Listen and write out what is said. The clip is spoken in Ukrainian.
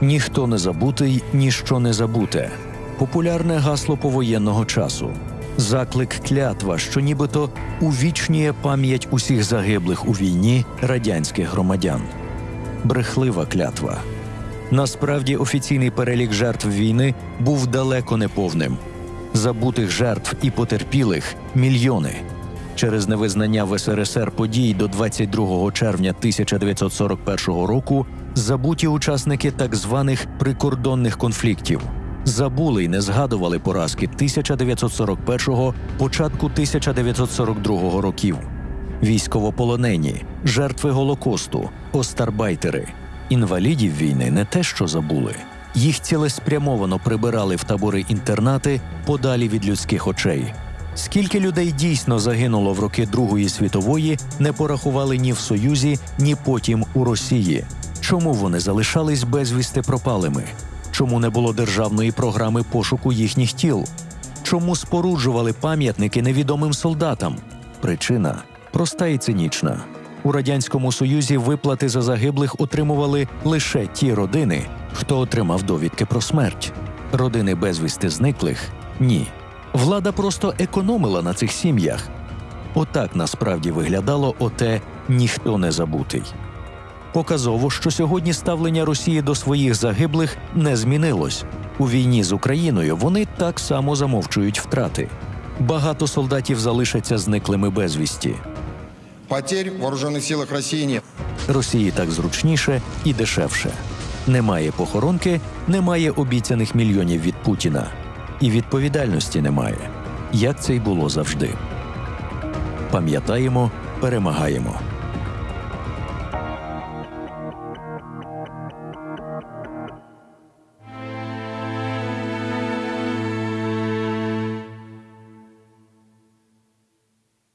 Ніхто не забутий, ніщо не забуте. Популярне гасло повоєнного часу. Заклик клятва, що нібито увічнює пам'ять усіх загиблих у війні радянських громадян. Брехлива клятва. Насправді офіційний перелік жертв війни був далеко не повним. Забутих жертв і потерпілих мільйони. Через невизнання в СРСР подій до 22 червня 1941 року забуті учасники так званих прикордонних конфліктів. Забули й не згадували поразки 1941-го, початку 1942 років. Військовополонені, жертви Голокосту, остарбайтери, інвалідів війни не те, що забули. Їх цілеспрямовано прибирали в табори інтернати подалі від людських очей. Скільки людей дійсно загинуло в роки Другої світової, не порахували ні в Союзі, ні потім у Росії. Чому вони залишались безвісти пропалими? Чому не було державної програми пошуку їхніх тіл? Чому споруджували пам'ятники невідомим солдатам? Причина проста і цинічна. У радянському союзі виплати за загиблих отримували лише ті родини, хто отримав довідки про смерть. Родини безвісти зниклих ні. Влада просто економила на цих сім'ях. Отак насправді виглядало оте ніхто не забутий. Показово, що сьогодні ставлення Росії до своїх загиблих не змінилось. У війні з Україною вони так само замовчують втрати. Багато солдатів залишаться зниклими безвісті. Потерь в вооруженных силах России нет. Росії так зручніше і дешевше. Немає похоронки, немає обіцяних мільйонів від Путіна. І відповідальності немає, як це й було завжди. Пам'ятаємо, перемагаємо.